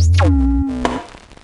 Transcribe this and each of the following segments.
Thank you.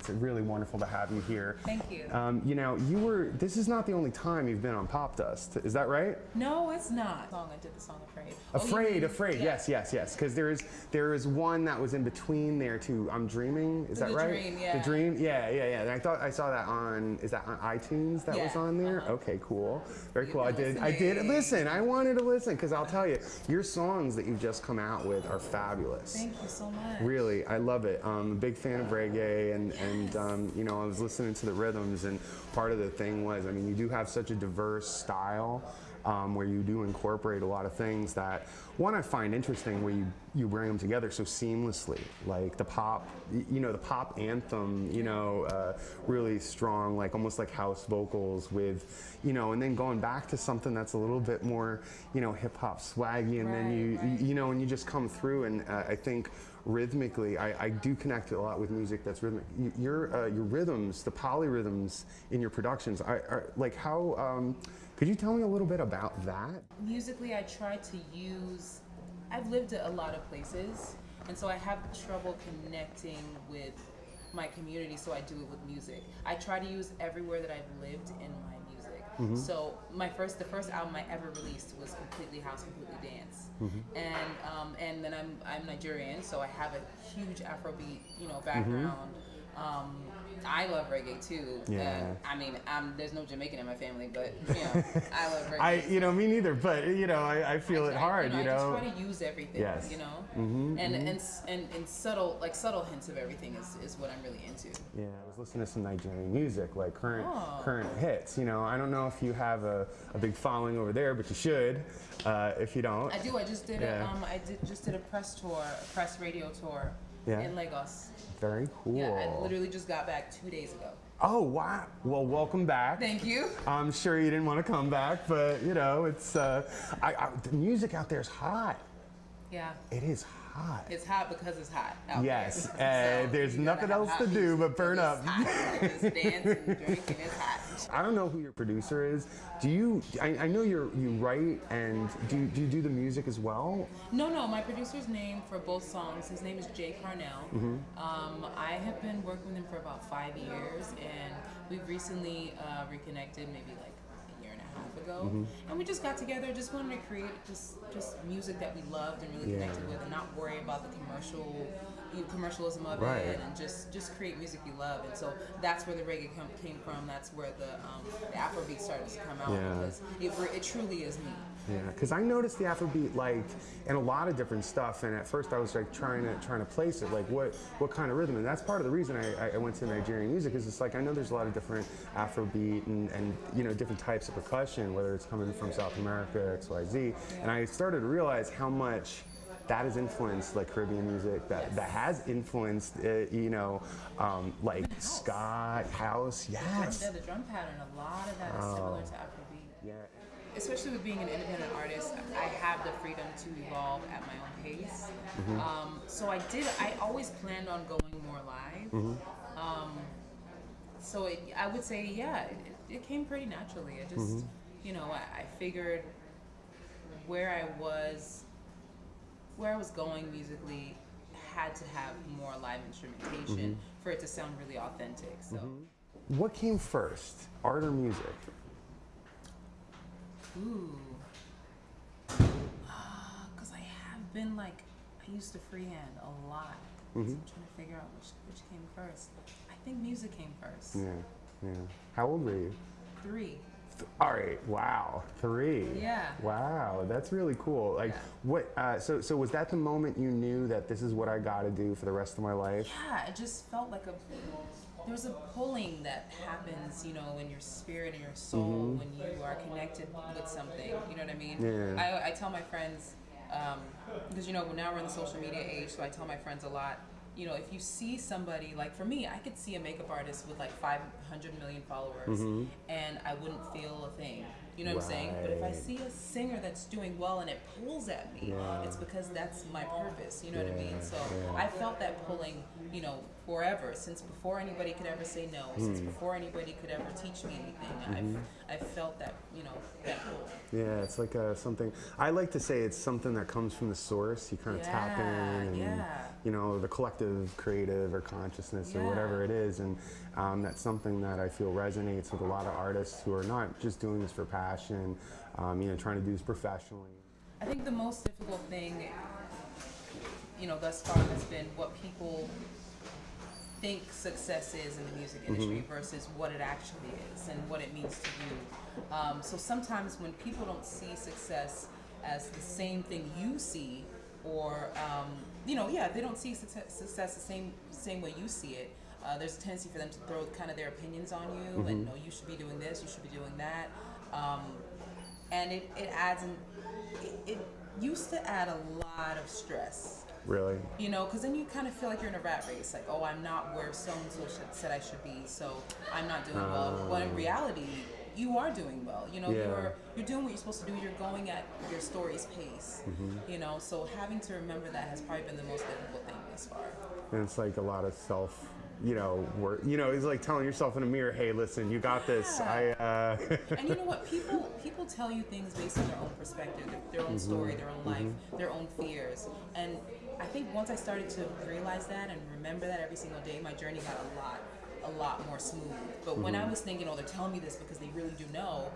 It's really wonderful to have you here. Thank you. Um, you know, you were. This is not the only time you've been on Popdust. Is that right? no, it's not. Song I did the song Afraid. Oh, Afraid, mean- afraid. yeah. Yes, yes, yes. Because there is there is one that was in between there too. I'm dreaming. Is that The right? Dream, yeah. The dream. Yeah, yeah, yeah. And I thought I saw that on. Is that on iTunes? That was on there. uh-huh. Okay, cool. Very cool. I did. I did listen. I wanted to listen because I'll tell you, your songs that you've just come out with are fabulous. Thank you so much. Really, I love it. I'm a big fan of reggae, and and um, you know, I was listening to the rhythms, and part of the thing was, I mean, you do have such a diverse style. Um, where you do incorporate a lot of things that one I find interesting where you, you bring them together so seamlessly like the pop you know the pop anthem you know uh, really strong like almost like house vocals with you know and then going back to something that's a little bit more you know hip hop swaggy and then you right. you know and you just come through and uh, I think rhythmically I, I do connect a lot with music that's rhythmic Y- your uh, your rhythms the polyrhythms in your productions are, are like how um, could you tell me a little bit about that Musically, I try to use. I've lived at a lot of places, and so I have trouble connecting with my community. So I do it with music. I try to use everywhere that I've lived in my music. Mm-hmm. So my first, the first album I ever released was completely house, completely dance, mm-hmm. and um, and then I'm I'm Nigerian, so I have a huge Afrobeat, you know, background. Mm-hmm. Um, I love reggae too. Yeah. Uh, I mean, I'm, there's no Jamaican in my family, but you know, I love reggae. I you know me neither but you know I, I feel I it hard you know, I know just try to use everything. Yes. You know. Mhm, And, and and and subtle like subtle hints of everything is, is what I'm really into. Yeah, I was listening to some Nigerian music, like current Oh. current hits. You know, I don't know if you have a, a big following over there, but you should. Uh, if you don't, I do. I just did Yeah. a um I did just did a press tour, a press radio tour Yeah. in Lagos. very cool. Yeah, I literally just got back two days ago. oh wow! Well, welcome back. Thank you. I'm sure you didn't want to come back, but you know, it's uh, I, I, the music out there is hot. Yeah. It is hot. It's hot because it's hot. Out Yes, there. uh, there's nothing else to do but burn because up. It's hot. Just dance and drink and it's hot. I don't know who your producer is. Do you? I, I know you're you write and do you, do you do the music as well? No, no. My producer's name for both songs, his name is Jay Carnell. Mm-hmm. Um, I have been working with him for about five years, and we've recently uh, reconnected, maybe like a year and a half ago. Mm-hmm. And we just got together, just wanted to create just just music that we loved and really Yeah. connected with, and not worry about the commercial. You know, Commercialism of Right. it, and just just create music you love, and so that's where the reggae com- came from. That's where the um, the Afrobeat started to come out Yeah. because it, it truly is me. Yeah, because I noticed the Afrobeat like in a lot of different stuff, and at first I was like trying to trying to place it, like what what kind of rhythm, and that's part of the reason I, I went to Nigerian music is it's like I know there's a lot of different Afrobeat and and you know different types of percussion, whether it's coming from South America, X Y Z, and I started to realize how much. That has influenced like Caribbean music. That that has influenced, uh, you know, um, like ska, house. Yes. Yeah, the drum pattern, a lot of that is Oh. similar to Afrobeat. Yeah. especially with being an independent artist, I have the freedom to evolve at my own pace. Um, so I did. I always planned on going more live. Um, so it, I would say, yeah, it, it came pretty naturally. I just, you know, I, I figured where I was, where I was going musically, had to have more live instrumentation mm-hmm. for it to sound really authentic. So. Mm-hmm. What came first, art or music? Ooh. Ah, because I have been like, I used to freehand a lot. So I'm mm-hmm. trying to figure out which, which came first. I think music came first. Yeah, yeah. How old were you? Three. All right. Wow. Three. Yeah. Wow. That's really cool. Like, Yeah. what? Uh, so, so was that the moment you knew that this is what I got to do for the rest of my life? Yeah, it just felt like a. There's a pulling that happens, you know, in your spirit and your soul when you are connected with something. You know what I mean? Yeah. I, I tell my friends, um, because you know now we're in the social media age, so I tell my friends a lot. You know, if you see somebody like for me, I could see a makeup artist with like 500 million followers, and I wouldn't feel a thing. You know what I'm saying? But if I see a singer that's doing well and it pulls at me, Yeah. it's because that's my purpose. You know what I mean? So yeah. I felt that pulling, you know, forever since before anybody could ever say no, since Hmm. before anybody could ever teach me anything. Mm-hmm. I've I felt that you know that. Yeah, it's like a, something. I like to say it's something that comes from the source. You kind of tap in, and yeah. you know the collective, creative, or consciousness, or whatever it is, and um, that's something that I feel resonates with a lot of artists who are not just doing this for passion. Um, you know, trying to do this professionally. I think the most difficult thing, you know, thus far has been what people think success is in the music industry versus what it actually is and what it means to you. Um, so sometimes when people don't see success as the same thing you see, or um, you know, yeah, they don't see success, success the same same way you see it. Uh, there's a tendency for them to throw kind of their opinions on you and no, you should be doing this, you should be doing that. Um, and it, it adds an, it, it used to add a lot of stress Really? you know because then you kind of feel like you're in a rat race like oh i'm not where so and so said i should be so i'm not doing well but in oh. reality you are doing well you know Yeah. you're you're doing what you're supposed to do you're going at your story's pace mm-hmm. you know so having to remember that has probably been the most difficult thing thus far And it's like a lot of self. You know, work. You know, it's like telling yourself in a mirror, "Hey, listen, you got this." I. Uh, and you know what people people tell you things based on their own perspective their, own story their own life their own fears and i think once i started to realize that and remember that every single day my journey got a lot a lot more smooth but when i was thinking oh they're telling me this because they really do know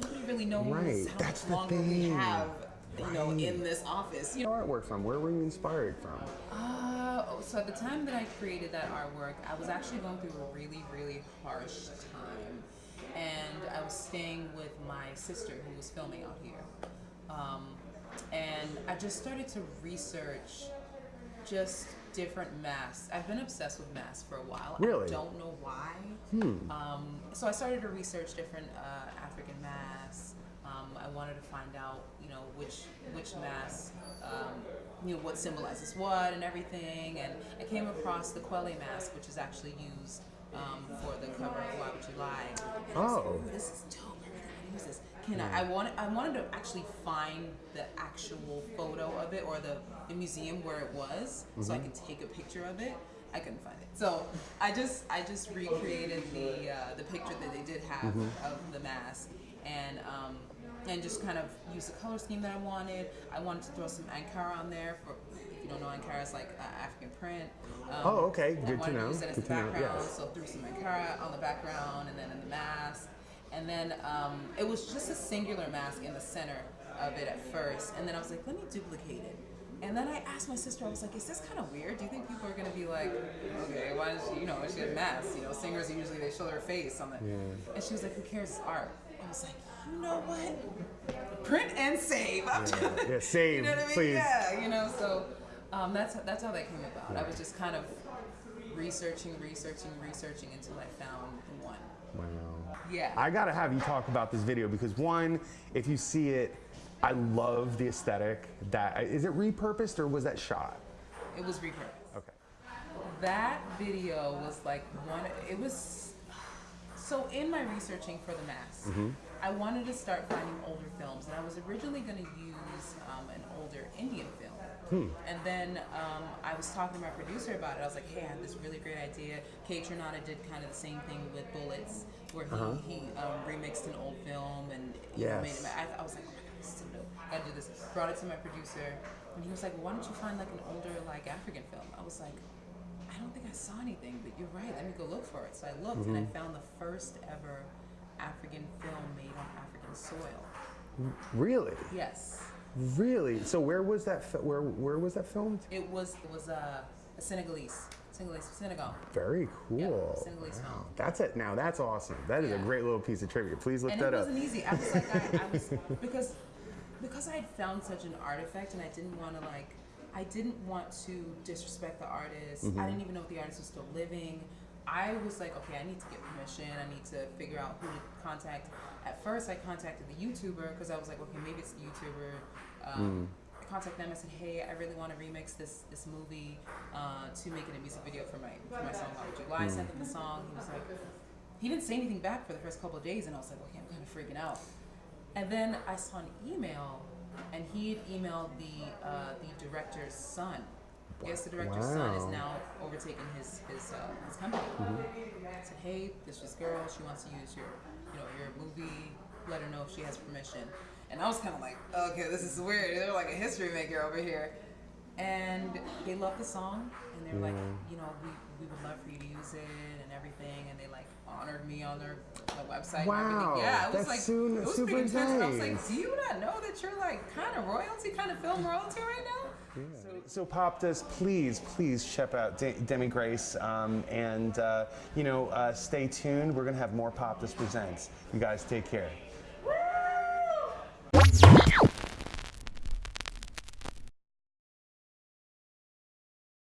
nobody really knows Right, how that's much the longer we thing. have you know in this office you know artwork from? Where were you inspired from? uh, so at the time that I created that artwork, I was actually going through a really, really harsh time. And I was staying with my sister who was filming out here. Um, and I just started to research just different masks. I've been obsessed with masks for a while. Really? I don't know why. Um, so I started to research different uh, African masks. Um, I wanted to find out, you know, which which mask, um, you know, what symbolizes what and everything. And I came across the Kwele mask, which is actually used um, for the cover of Why Would You Lie. And I like, Oh. This is dope. I really want to use this. Can I? I wanted I wanted to actually find the actual photo of it or the, the museum where it was, so I could take a picture of it. I couldn't find it, so I just I just recreated the uh, the picture that they did have of the mask, and um, and just kind of use the color scheme that I wanted. I wanted to throw some Ankara on there for if you don't know Ankara is like uh, African print. Um, Oh, okay. I Good to know. use it as Good the to know, background, yes. so threw some Ankara on the background and then in the mask. And then um, it was just a singular mask in the center of it at first. And then I was like, let me duplicate it. And then I asked my sister, I was like, is this kind of weird? Do you think people are going to be like, okay, why does she, you know, she had a mask? You know, singers usually they show their face on the. Yeah. And she was like, who cares? It's art. I was like, you know what? Print and save. I'm just, Yeah, save, you know what I mean? please. Yeah, you know, so um, that's that's how that came about. I was just kind of researching, researching, researching until I found one. Wow. Yeah. I gotta have you talk about this video because one, if you see it, I love the aesthetic. That is it repurposed or was that shot? it was repurposed. Okay. That video was like one. It was so in my researching for the mask, I wanted to start finding older films, and I was originally going to use um, an older Indian film. And then um, I was talking to my producer about it. I was like, "Hey, I have this really great idea." Kaytranada did kind of the same thing with Bullets, where he, he um, remixed an old film and know, made it. I, I was like, "Oh my god, this is so dope! Gotta do this." Brought it to my producer, and he was like, well, "Why don't you find like an older like African film?" I was like, I don't think I saw anything, but you're right. Let me go look for it. So I looked and I mm-hmm. found the first ever African film made on African soil. Really? Yes, Really? So where was that? Fi- where where was that filmed? it was it was a, a Senegalese, Senegalese, Senegal. Very cool. Senegalese film. That's it. Now that's awesome. That is a great little piece of trivia. Please look and that it up. wasn't easy. I was like, I, I was because because I had found such an artifact, and I didn't want to like, I didn't want to disrespect the artist. Mm-hmm. I didn't even know if the artist was still living. I was like, okay, I need to get permission. I need to figure out who to contact. At first, I contacted the YouTuber because I was like, okay, maybe it's the YouTuber. Um, I contacted them. I said, hey, I really want to remix this this movie uh, to make it a music video for my for my song Would You Lie. I sent him the song. He was like, he didn't say anything back for the first couple of days, and I was like, okay, I'm kind of freaking out. And then I saw an email, and he had emailed the uh, the director's son. Yes, the director's son is now overtaking his his uh, his company. I said, hey, this is girl. She wants to use your you know your movie. Let her know if she has permission. And I was kind of like, okay, this is weird. They're like a history maker over here. And they loved the song, and they were like, you know, we, we would love for you to use it and everything. And they like honored me on their, their website. Wow, and everything. Yeah, it was that's like soon- it was super pretty intense. And I was like, do you not know that you're like kind of royalty, kind of film royalty right now? So, so does, please, please check out De- Demi Grace, um, and uh, you know, uh, stay tuned. We're gonna have more Popdust presents. You guys take care. Woo!